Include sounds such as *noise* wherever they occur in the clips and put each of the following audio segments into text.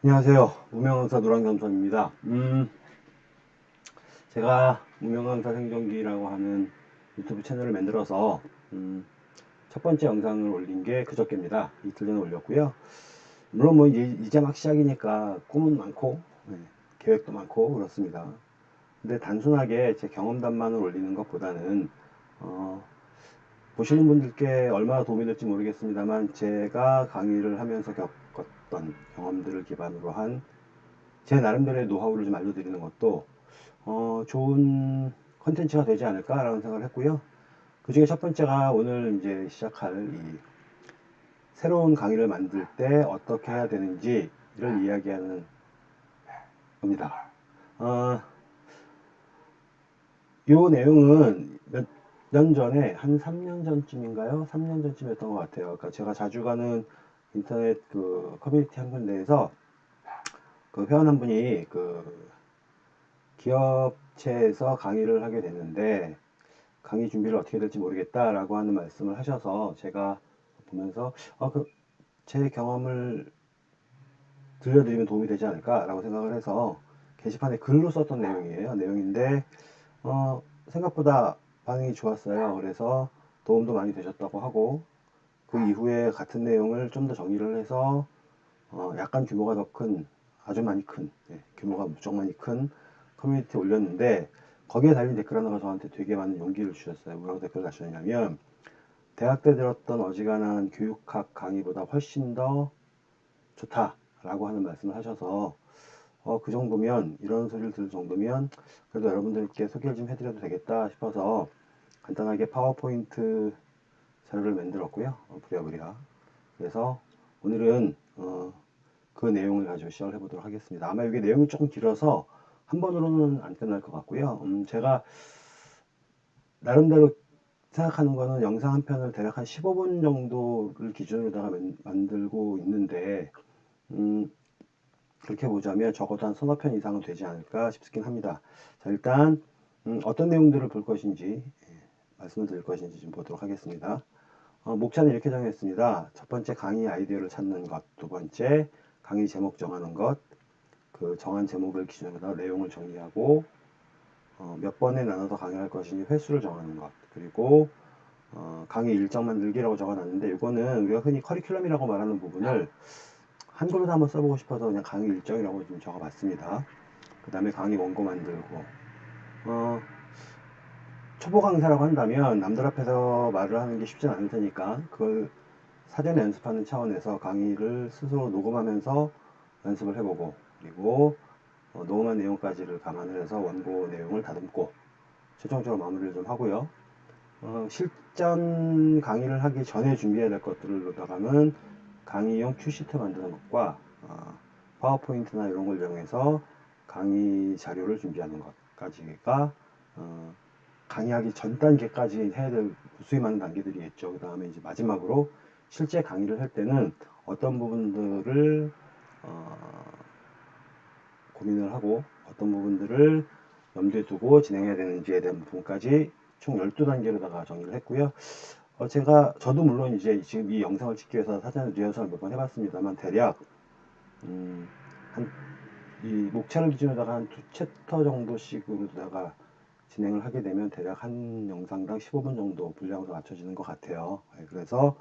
안녕하세요. 무명강사 노랑겸선입니다. 음, 제가 무명강사 생존기라고 하는 유튜브 채널을 만들어서 음, 첫 번째 영상을 올린 게 그저께입니다. 이틀 전에 올렸고요. 물론 뭐 이제, 이제 막 시작이니까 꿈은 많고 네, 계획도 많고 그렇습니다. 근데 단순하게 제 경험담만을 올리는 것보다는 어, 보시는 분들께 얼마나 도움이 될지 모르겠습니다만 제가 강의를 하면서 겪었던 경험들을 기반으로 한 제 나름대로의 노하우를 좀 알려드리는 것도 어, 좋은 컨텐츠가 되지 않을까라는 생각을 했고요. 그 중에 첫 번째가 오늘 이제 시작할 이 새로운 강의를 만들 때 어떻게 해야 되는지를 이야기하는 겁니다. 어, 요 내용은 몇 년 전에 한 3년 전쯤인가요? 3년 전쯤이었던 것 같아요. 그러니까 제가 자주 가는 인터넷 그 커뮤니티 한 군데에서 그 회원 한 분이 그 기업체에서 강의를 하게 됐는데 강의 준비를 어떻게 될지 모르겠다라고 하는 말씀을 하셔서 제가 보면서 어, 그, 제 경험을 들려드리면 도움이 되지 않을까라고 생각을 해서 게시판에 글로 썼던 내용이에요. 내용인데 어, 생각보다 반응이 좋았어요. 그래서 도움도 많이 되셨다고 하고 그 이후에 같은 내용을 좀 더 정리를 해서 어, 약간 규모가 더 큰 아주 많이 큰 네, 규모가 무척 많이 큰 커뮤니티에 올렸는데 거기에 달린 댓글 하나가 저한테 되게 많은 용기를 주셨어요. 뭐라고 댓글 다셨냐면 대학 때 들었던 어지간한 교육학 강의보다 훨씬 더 좋다라고 하는 말씀을 하셔서 어, 그 정도면 이런 소리를 들을 정도면 그래도 여러분들께 소개를 좀 해드려도 되겠다 싶어서 간단하게 파워포인트 자료를 만들었고요. 어, 부랴부랴. 그래서 오늘은 어, 그 내용을 가지고 시작을 해보도록 하겠습니다. 아마 이게 내용이 조금 길어서 한 번으로는 안 끝날 것 같고요. 음, 제가 나름대로 생각하는 거는 영상 한 편을 대략 한 15분 정도를 기준으로다가 만들고 있는데 음, 그렇게 보자면 적어도 한 서너 편 이상은 되지 않을까 싶긴 합니다. 자, 일단 음, 어떤 내용들을 볼 것인지 예, 말씀을 드릴 것인지 좀 보도록 하겠습니다. 어, 목차는 이렇게 정했습니다. 첫 번째 강의 아이디어를 찾는 것, 두 번째 강의 제목 정하는 것, 그 정한 제목을 기준으로 내용을 정리하고 어, 몇 번에 나눠서 강의할 것인지 횟수를 정하는 것, 그리고 어, 강의 일정 만들기라고 적어놨는데 이거는 우리가 흔히 커리큘럼이라고 말하는 부분을 한글로 한번 써보고 싶어서 그냥 강의 일정이라고 좀 적어봤습니다. 그 다음에 강의 원고 만들고 어, 초보 강사라고 한다면 남들 앞에서 말을 하는 게 쉽진 않을 테니까 그걸 사전에 연습하는 차원에서 강의를 스스로 녹음하면서 연습을 해보고 그리고 어, 녹음한 내용까지를 감안을 해서 원고 내용을 다듬고 최종적으로 마무리를 좀 하고요. 어, 실전 강의를 하기 전에 준비해야 될 것들을 놓다가는 강의용 큐시트 만드는 것과 어, 파워포인트나 이런 걸 이용해서 강의 자료를 준비하는 것까지가 어, 강의하기 전 단계까지 해야 될 수위 많은 단계들이 있죠. 그 다음에 이제 마지막으로 실제 강의를 할 때는 어떤 부분들을 어, 고민을 하고 어떤 부분들을 염두에 두고 진행해야 되는지에 대한 부분까지 총 12단계로다가 정리를 했고요. 어, 제가 저도 물론 이제 지금 이 영상을 찍기 위해서 사전 리허설을 몇 번 해봤습니다만 대략 음, 한 이 목차를 기준으로다가 한 두 챕터 정도씩으로다가 진행을 하게 되면 대략 한 영상당 15분 정도 분량으로 맞춰지는 것 같아요. 네, 그래서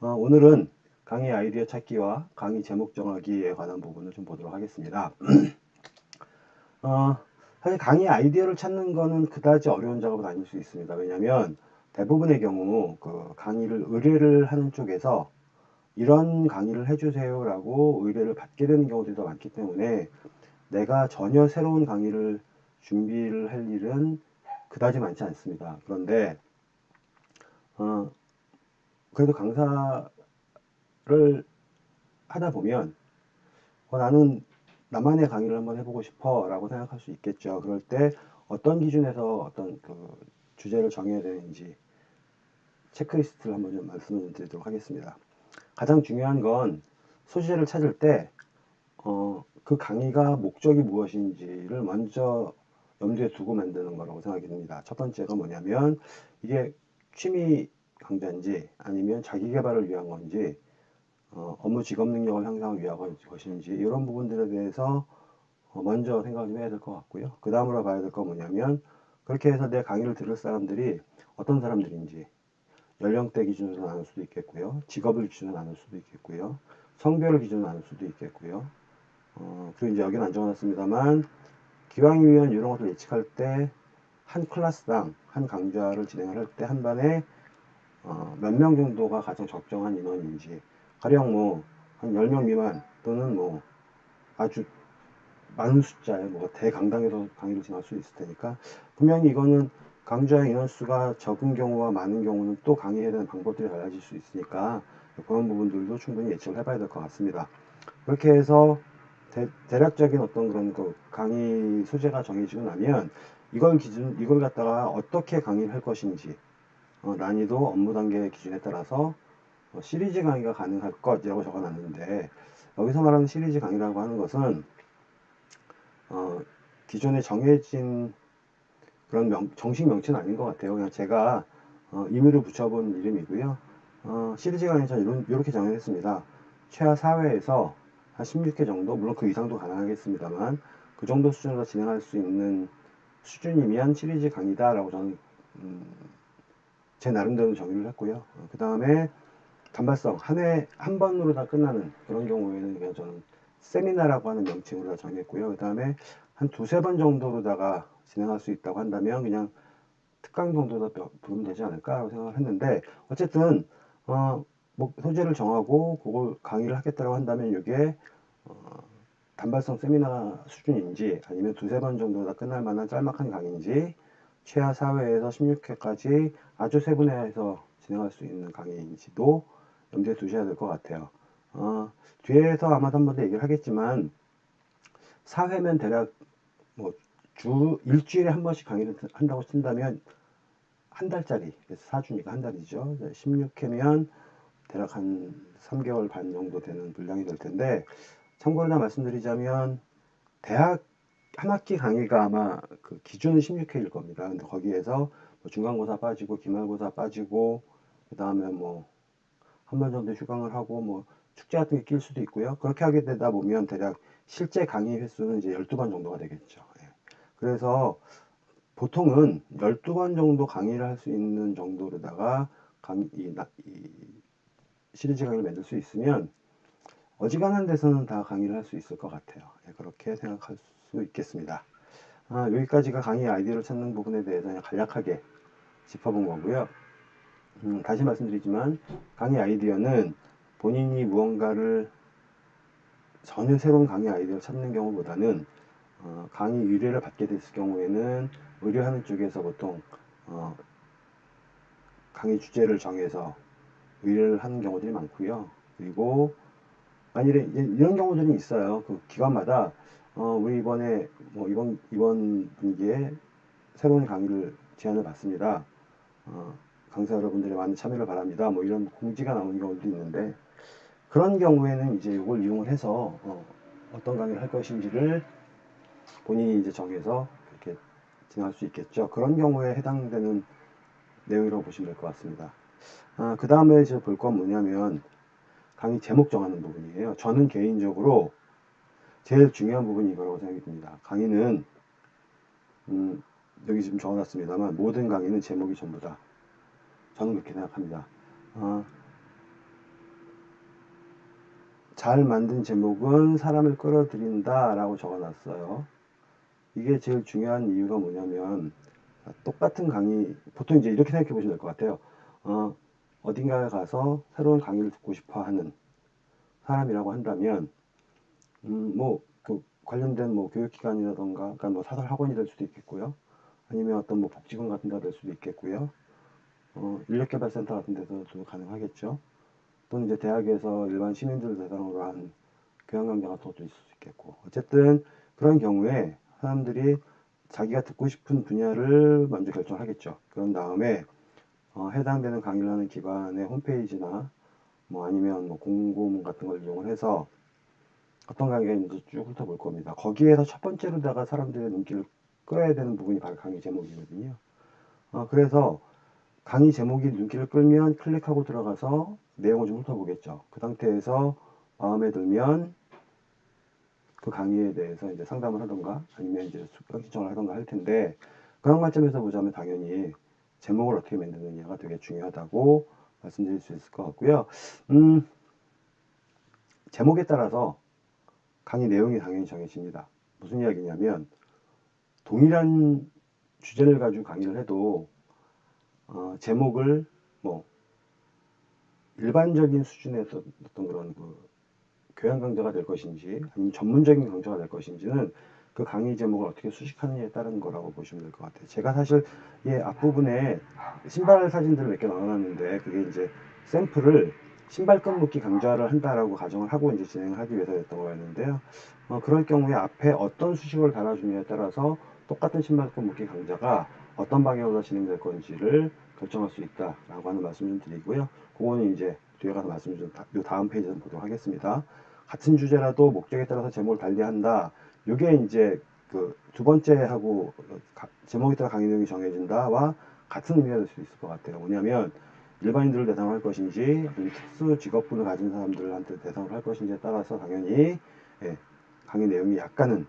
어, 오늘은 강의 아이디어 찾기와 강의 제목 정하기에 관한 부분을 좀 보도록 하겠습니다. *clears throat* 어, 사실 강의 아이디어를 찾는 거는 그다지 어려운 작업은 아닐 수 있습니다. 왜냐하면 대부분의 경우 그 강의를 의뢰를 하는 쪽에서 이런 강의를 해주세요 라고 의뢰를 받게 되는 경우들이 더 많기 때문에 내가 전혀 새로운 강의를 준비를 할 일은 그다지 많지 않습니다. 그런데 어, 그래도 강사를 하다 보면 어, 나는 나만의 강의를 한번 해보고 싶어 라고 생각할 수 있겠죠. 그럴 때 어떤 기준에서 어떤 그 주제를 정해야 되는지 체크리스트를 한번 좀 말씀을 드리도록 하겠습니다. 가장 중요한 건 소재를 찾을 때, 어, 그 강의가 목적이 무엇인지를 먼저 염두에 두고 만드는 거라고 생각이 듭니다. 첫 번째가 뭐냐면 이게 취미 강좌인지 아니면 자기 개발을 위한 건지 어, 업무 직업 능력을 향상하기 위한 것인지 이런 부분들에 대해서 어, 먼저 생각을 좀 해야 될 것 같고요. 그 다음으로 봐야 될 건 뭐냐면 그렇게 해서 내 강의를 들을 사람들이 어떤 사람들인지 연령대 기준으로 나눌 수도 있겠고요. 직업을 기준으로 나눌 수도 있겠고요. 성별을 기준으로 나눌 수도 있겠고요. 어, 그리고 이제 여기는 안 적어놨습니다만 기왕이면 이런 것을 예측할 때 한 클래스당 한 강좌를 진행을 할 때 한 반에 어, 몇 명 정도가 가장 적정한 인원인지 가령 뭐 한 10명 미만 또는 뭐 아주 많은 숫자의 뭐 대강당에서 강의를 진행할 수 있을 테니까 분명히 이거는 강좌의 인원수가 적은 경우와 많은 경우는 또 강의해야 되는 방법들이 달라질 수 있으니까 그런 부분들도 충분히 예측을 해봐야 될 것 같습니다. 그렇게 해서 대, 략적인 어떤 그런 그 강의 소재가 정해지고 나면 이걸 기준 이걸 갖다가 어떻게 강의를 할 것인지 어, 난이도 업무 단계 기준에 따라서 어, 시리즈 강의가 가능할 것이라고 적어놨는데 여기서 말하는 시리즈 강의라고 하는 것은 어, 기존에 정해진 그런 명, 정식 명칭은 아닌 것 같아요. 그냥 제가 어, 임의로 붙여본 이름이고요. 어, 시리즈 강의 전 이렇게 정했습니다. 최하 4회에서 한 16회 정도, 물론 그 이상도 가능하겠습니다만 그 정도 수준으로 진행할 수 있는 수준이면 시리즈 강의다라고 저는 음, 제 나름대로 정의를 했고요. 어, 그 다음에 단발성 한 해 한 번으로 다 끝나는 그런 경우에는 그냥 저는 세미나라고 하는 명칭으로 다 정했고요. 그 다음에 한 두세 번 정도로다가 진행할 수 있다고 한다면 그냥 특강 정도로 부르면 되지 않을까라고 생각을 했는데 어쨌든 어, 뭐 소재를 정하고 그걸 강의를 하겠다고 한다면 이게 어, 단발성 세미나 수준인지 아니면 두세 번 정도 다 끝날 만한 짤막한 강의인지 최하 4회에서 16회까지 아주 세분화해서 진행할 수 있는 강의인지도 염두에 두셔야 될 것 같아요. 어, 뒤에서 아마 한번 더 얘기를 하겠지만 4회면 대략 뭐 주 일주일에 한 번씩 강의를 한다고 친다면 한 달짜리 그래서 4주니까 한 달이죠. 16회면 대략 한 3개월 반 정도 되는 분량이 될 텐데 참고로 나 말씀드리자면 대학 한 학기 강의가 아마 그 기준은 16회일 겁니다. 근데 거기에서 뭐 중간고사 빠지고 기말고사 빠지고 그 다음에 뭐 한 번 정도 휴강을 하고 뭐 축제 같은 게 낄 수도 있고요. 그렇게 하게 되다 보면 대략 실제 강의 횟수는 이제 12번 정도가 되겠죠. 예. 그래서 보통은 12번 정도 강의를 할 수 있는 정도로다가 강의, 이, 이 시리즈 강의를 만들 수 있으면 어지간한 데서는 다 강의를 할 수 있을 것 같아요. 예, 그렇게 생각할 수 있겠습니다. 아, 여기까지가 강의 아이디어를 찾는 부분에 대해서 간략하게 짚어본 거고요. 음, 다시 말씀드리지만 강의 아이디어는 본인이 무언가를 전혀 새로운 강의 아이디어를 찾는 경우보다는 어, 강의 의뢰를 받게 됐을 경우에는 의뢰하는 쪽에서 보통 어, 강의 주제를 정해서 의뢰를 하는 경우들이 많고요. 그리고 만일에 이런 경우들이 있어요. 그 기관마다 어, 우리 이번에 뭐 이번 이번 분기에 새로운 강의를 제안을 받습니다. 어, 강사 여러분들의 많은 참여를 바랍니다. 뭐 이런 공지가 나오는 경우도 있는데 그런 경우에는 이제 이걸 이용을 해서 어, 어떤 강의를 할 것인지를 본인이 이제 정해서 이렇게 진행할 수 있겠죠. 그런 경우에 해당되는 내용이라고 보시면 될 것 같습니다. 아, 그 다음에 이제 볼건 뭐냐면 강의 제목 정하는 부분이에요. 저는 개인적으로 제일 중요한 부분이 이거라고 생각이 듭니다. 강의는 음, 여기 지금 적어놨습니다만 모든 강의는 제목이 전부다. 저는 그렇게 생각합니다. 어, 잘 만든 제목은 사람을 끌어들인다 라고 적어놨어요. 이게 제일 중요한 이유가 뭐냐면 똑같은 강의 보통 이제 이렇게 생각해 보시면 될 것 같아요. 어, 어딘가에 가서 새로운 강의를 듣고 싶어 하는 사람이라고 한다면, 음, 뭐, 그 관련된 뭐 교육기관이라던가, 그러니까 뭐 사설 학원이 될 수도 있겠고요. 아니면 어떤 뭐 복지관 같은 데가 될 수도 있겠고요. 어, 인력개발센터 같은 데서도 가능하겠죠. 또는 이제 대학에서 일반 시민들을 대상으로 한 교양강좌 같은 것도 있을 수 있겠고. 어쨌든 그런 경우에 사람들이 자기가 듣고 싶은 분야를 먼저 결정하겠죠. 그런 다음에 어, 해당되는 강의를 하는 기관의 홈페이지나 뭐 아니면 뭐 공고문 같은 걸 이용을 해서 어떤 강의가 있는지 쭉 훑어볼 겁니다. 거기에서 첫 번째로다가 사람들의 눈길을 끌어야 되는 부분이 바로 강의 제목이거든요. 어, 그래서 강의 제목이 눈길을 끌면 클릭하고 들어가서 내용을 좀 훑어보겠죠. 그 상태에서 마음에 들면 그 강의에 대해서 이제 상담을 하던가 아니면 이제 수강 신청을 하던가 할 텐데 그런 관점에서 보자면 당연히 제목을 어떻게 만드느냐가 되게 중요하다고 말씀드릴 수 있을 것 같고요. 음, 제목에 따라서 강의 내용이 당연히 정해집니다. 무슨 이야기냐면 동일한 주제를 가지고 강의를 해도 어, 제목을 뭐 일반적인 수준에서 어떤 그런 그 교양 강좌가 될 것인지 아니면 전문적인 강좌가 될 것인지는 그 강의 제목을 어떻게 수식하느냐에 따른 거라고 보시면 될 것 같아요. 제가 사실 이 앞부분에 신발 사진들을 몇 개 넣어놨는데 그게 이제 샘플을 신발끈 묶기 강좌를 한다라고 가정을 하고 이제 진행을 하기 위해서 했던 거였는데요. 어, 그럴 경우에 앞에 어떤 수식어를 달아주냐에 따라서 똑같은 신발끈 묶기 강좌가 어떤 방향으로 진행될 건지를 결정할 수 있다라고 하는 말씀 좀 드리고요. 그거는 이제 뒤에 가서 말씀 좀, 요 다음 페이지에서 보도록 하겠습니다. 같은 주제라도 목적에 따라서 제목을 달리한다. 이게 이제 그 두 번째 하고 제목에 따라 강의 내용이 정해진다와 같은 의미가 될 수 있을 것 같아요. 뭐냐면 일반인들을 대상으로 할 것인지 특수 직업군을 가진 사람들한테 대상으로 할 것인지에 따라서 당연히 예, 강의 내용이 약간은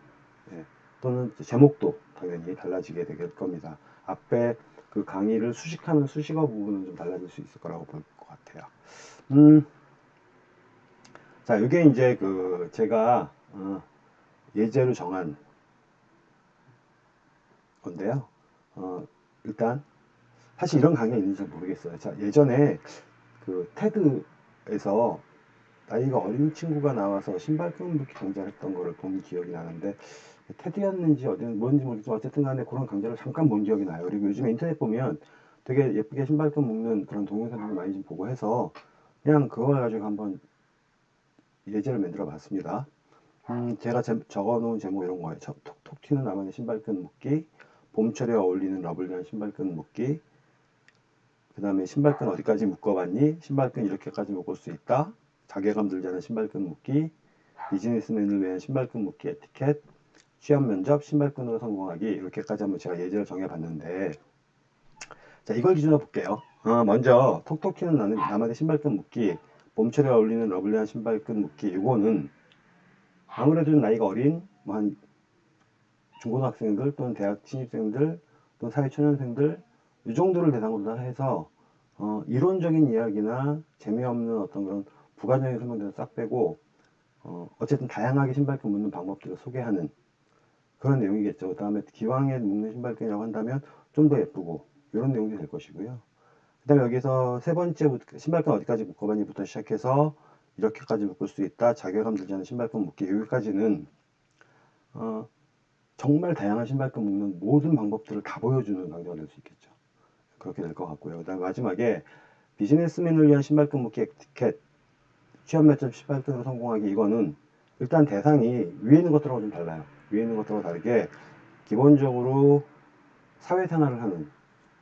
예, 또는 제목도 당연히 달라지게 될 겁니다. 앞에 그 강의를 수식하는 수식어 부분은 좀 달라질 수 있을 거라고 볼 것 같아요. 음, 자, 이게 이제 그 제가 어, 예제로 정한 건데요. 어, 일단 사실 이런 강의가 있는지 잘 모르겠어요. 자, 예전에 그 TED에서 나이가 어린 친구가 나와서 신발끈 묶기 강좌를 했던 거를 본 기억이 나는데 TED였는지 어디 뭔지 모르겠지만 어쨌든 간에 그런 강좌를 잠깐 본 기억이 나요. 그리고 요즘에 인터넷 보면 되게 예쁘게 신발끈 묶는 그런 동영상들 많이 좀 보고 해서 그냥 그걸 가지고 한번 예제를 만들어 봤습니다. 음, 제가 제, 적어 놓은 제목 이런 거예요. 톡톡 튀는 나만의 신발끈 묶기, 봄철에 어울리는 lovely한 신발끈 묶기, 그 다음에 신발끈 어디까지 묶어봤니? 신발끈 이렇게까지 묶을 수 있다. 자괴감 들지 않은 신발끈 묶기, 비즈니스맨을 위한 신발끈 묶기 에티켓, 취업 면접, 신발끈으로 성공하기 이렇게까지 한번 제가 예제를 정해봤는데 자 이걸 기준으로 볼게요. 어, 먼저 톡톡 튀는 나만의 신발끈 묶기 봄철에 어울리는 lovely한 신발끈 묶기 이거는 아무래도 나이가 어린 뭐 한 중고등학생들 또는 대학 신입생들 또는 사회초년생들 이 정도를 대상으로 해서 어, 이론적인 이야기나 재미없는 어떤 그런 부가적인 설명들을 싹 빼고 어, 어쨌든 다양하게 신발끈 묶는 방법들을 소개하는 그런 내용이겠죠. 그 다음에 기왕에 묶는 신발끈이라고 한다면 좀 더 예쁘고 이런 내용이 될 것이고요. 그 다음에 여기서 세 번째 신발끈 어디까지 묶어봤니부터 시작해서 이렇게까지 묶을 수 있다. 자괴감 들지 않은 신발끈 묶기 여기까지는 어, 정말 다양한 신발끈 묶는 모든 방법들을 다 보여주는 강좌가 될 수 있겠죠. 그렇게 될 것 같고요. 그 다음 마지막에 비즈니스맨을 위한 신발끈 묶기 에티켓 취업 매점 신발끈으로 성공하기 이거는 일단 대상이 위에 있는 것들하고 좀 달라요. 위에 있는 것들하고 다르게 기본적으로 사회생활을 하는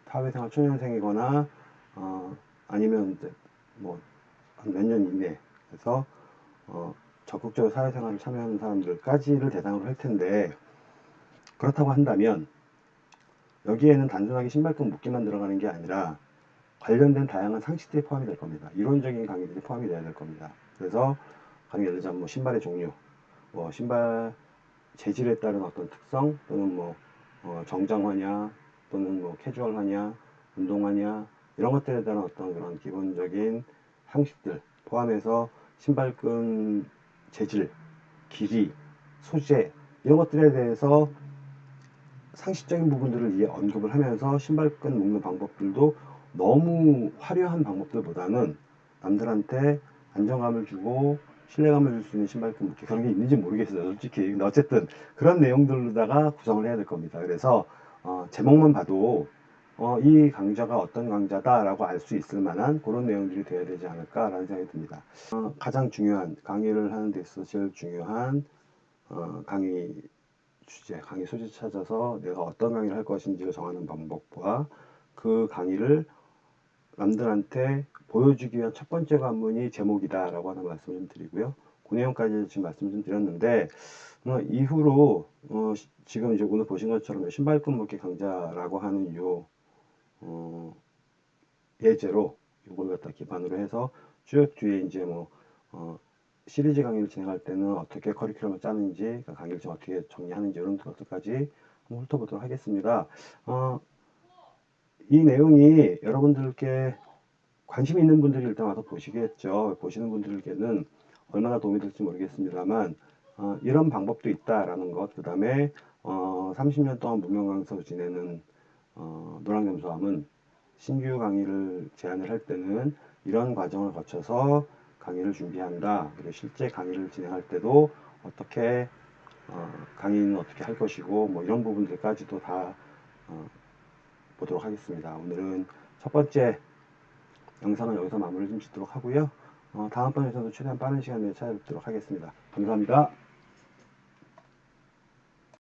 사회생활 초년생이거나 어, 아니면 이제 뭐 한 몇 년 이내 에서 어, 적극적으로 사회생활을 참여하는 사람들까지를 대상으로 할 텐데 그렇다고 한다면 여기에는 단순하게 신발끈 묶기만 들어가는 게 아니라 관련된 다양한 상식들이 포함이 될 겁니다. 이론적인 강의들이 포함이 돼야 될 겁니다. 그래서 강의 예를 들자면 뭐 신발의 종류, 뭐 신발 재질에 따른 어떤 특성 또는 뭐 어, 정장화냐 또는 뭐 캐주얼화냐 운동화냐 이런 것들에 대한 어떤 그런 기본적인 상식들 포함해서 신발끈 재질, 길이, 소재 이런 것들에 대해서 상식적인 부분들을 이해 언급을 하면서 신발끈 묶는 방법들도 너무 화려한 방법들보다는 남들한테 안정감을 주고 신뢰감을 줄 수 있는 신발끈 묶기 그런 게 있는지 모르겠어요. 솔직히 근데 어쨌든 그런 내용들로다가 구성을 해야 될 겁니다. 그래서 어, 제목만 봐도 어, 이 강좌가 어떤 강좌다라고 알 수 있을 만한 그런 내용들이 되어야 되지 않을까라는 생각이 듭니다. 어, 가장 중요한 강의를 하는 데 있어서 제일 중요한 어, 강의 주제, 강의 소재 찾아서 내가 어떤 강의를 할 것인지를 정하는 방법과 그 강의를 남들한테 보여주기 위한 첫 번째 관문이 제목이다 라고 하는 말씀을 좀 드리고요. 그 내용까지 지금 말씀 좀 드렸는데 어, 이후로 어, 지금 이제 오늘 보신 것처럼 신발끈 묶기 강좌라고 하는 요 어, 예제로 이걸 갖다 기반으로 해서 쭉 뒤에 이제 뭐 어, 시리즈 강의를 진행할 때는 어떻게 커리큘럼을 짜는지 그러니까 강의를 좀 어떻게 정리하는지 이런 것들까지 한번 훑어보도록 하겠습니다. 어, 이 내용이 여러분들께 관심 있는 분들이 일단 와서 보시겠죠. 보시는 분들께는 얼마나 도움이 될지 모르겠습니다만 어, 이런 방법도 있다라는 것, 그 다음에 어, 30년 동안 무명 강사로 지내는 어, 노랑겸수함은 신규 강의를 제안을 할 때는 이런 과정을 거쳐서 강의를 준비한다. 그리고 실제 강의를 진행할 때도 어떻게 어, 강의는 어떻게 할 것이고 뭐 이런 부분들까지도 다 어, 보도록 하겠습니다. 오늘은 첫 번째 영상은 여기서 마무리 좀 짓도록 하고요. 어, 다음 번에서도 최대한 빠른 시간 내에 찾아뵙도록 하겠습니다. 감사합니다.